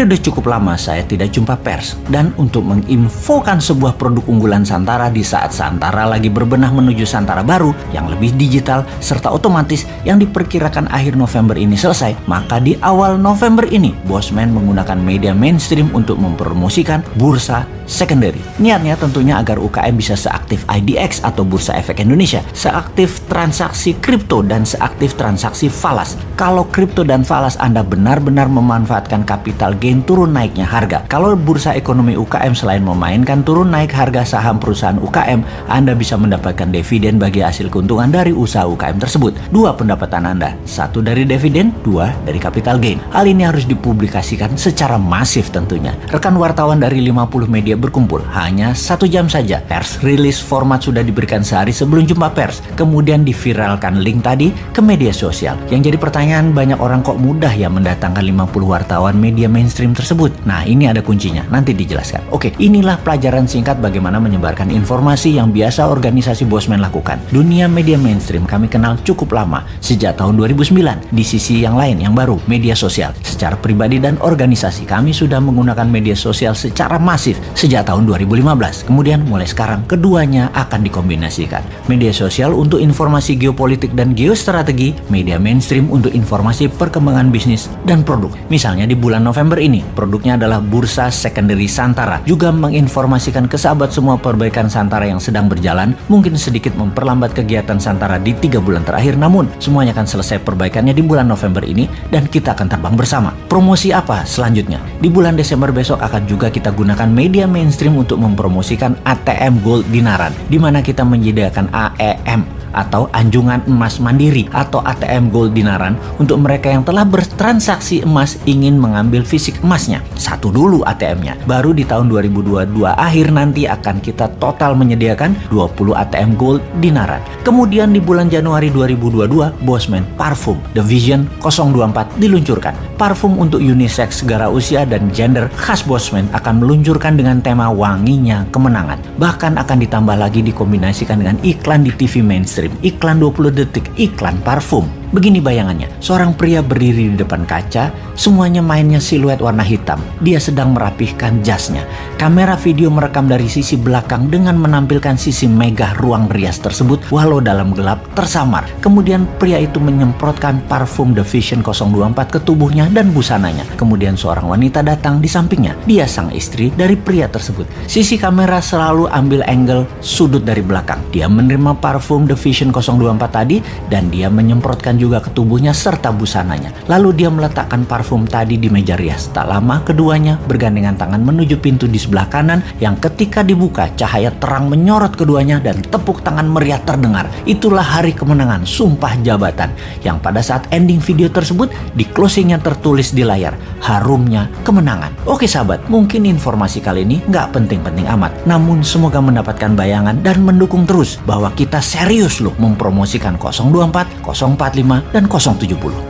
Sudah cukup lama saya tidak jumpa pers dan untuk menginfokan sebuah produk unggulan Santara di saat Santara lagi berbenah menuju Santara baru yang lebih digital serta otomatis yang diperkirakan akhir November ini selesai, maka di awal November ini Bosman menggunakan media mainstream untuk mempromosikan bursa secondary. Niatnya tentunya agar UKM bisa seaktif IDX atau Bursa Efek Indonesia, seaktif transaksi kripto dan seaktif transaksi falas. Kalau kripto dan falas Anda benar-benar memanfaatkan capital gain turun naiknya harga. Kalau bursa ekonomi UKM selain memainkan turun naik harga saham perusahaan UKM, Anda bisa mendapatkan dividen bagi hasil keuntungan dari usaha UKM tersebut. Dua pendapatan Anda, satu dari dividen, dua dari capital gain. Hal ini harus dipublikasikan secara masif tentunya. Rekan wartawan dari 50 media berkumpul hanya satu jam saja. Pers rilis format sudah diberikan sehari sebelum jumpa pers. Kemudian diviralkan link tadi ke media sosial. Yang jadi pertanyaan banyak orang kok mudah ya mendatangkan 50 wartawan media mainstream tersebut. Nah ini ada kuncinya, nanti dijelaskan. Oke, inilah pelajaran singkat bagaimana menyebarkan informasi yang biasa organisasi Bosman lakukan. Dunia media mainstream kami kenal cukup lama, sejak tahun 2009. Di sisi yang lain, yang baru, media sosial. Secara pribadi dan organisasi, kami sudah menggunakan media sosial secara masif sejak tahun 2015. Kemudian mulai sekarang, keduanya akan dikombinasikan. Media sosial untuk informasi geopolitik dan geostrategi, media mainstream untuk informasi perkembangan bisnis dan produk. Misalnya di bulan November ini, produknya adalah Bursa Secondary Santara. Juga menginformasikan ke sahabat semua perbaikan Santara yang sedang berjalan, mungkin sedikit memperlambat kegiatan Santara di tiga bulan terakhir, namun semuanya akan selesai perbaikannya di bulan November ini dan kita akan terbang bersama. Promosi apa selanjutnya? Di bulan Desember besok akan juga kita gunakan media mainstream untuk mempromosikan ATM Gold Dinaran, di mana kita menyediakan AEM atau anjungan emas mandiri atau ATM Gold Dinaran untuk mereka yang telah bertransaksi emas ingin mengambil fisik emasnya. Satu dulu ATM-nya. Baru di tahun 2022 akhir nanti akan kita total menyediakan 20 ATM Gold Dinaran. Kemudian di bulan Januari 2022 Bosman Parfum The Vision 024 diluncurkan. Parfum untuk unisex segala usia dan gender khas Bosman akan meluncurkan dengan tema wanginya kemenangan. Bahkan akan ditambah lagi dikombinasikan dengan iklan di TV mainstream iklan 20 detik, iklan parfum. Begini bayangannya, seorang pria berdiri di depan kaca, semuanya mainnya siluet warna hitam. Dia sedang merapihkan jasnya. Kamera video merekam dari sisi belakang dengan menampilkan sisi megah ruang rias tersebut walau dalam gelap tersamar. Kemudian pria itu menyemprotkan parfum The Vision 024 ke tubuhnya dan busananya. Kemudian seorang wanita datang di sampingnya. Dia sang istri dari pria tersebut. Sisi kamera selalu ambil angle sudut dari belakang. Dia menerima parfum The Vision 024 tadi dan dia menyemprotkan juga ke tubuhnya serta busananya. Lalu dia meletakkan parfum tadi di meja rias. Tak lama keduanya bergandengan tangan menuju pintu di sebelah kanan yang ketika dibuka cahaya terang menyorot keduanya dan tepuk tangan meriah terdengar. Itulah hari kemenangan sumpah jabatan yang pada saat ending video tersebut di closingnya tertulis di layar harumnya kemenangan. Oke sahabat, mungkin informasi kali ini nggak penting-penting amat. Namun semoga mendapatkan bayangan dan mendukung terus bahwa kita serius loh mempromosikan 024, 045, dan 070.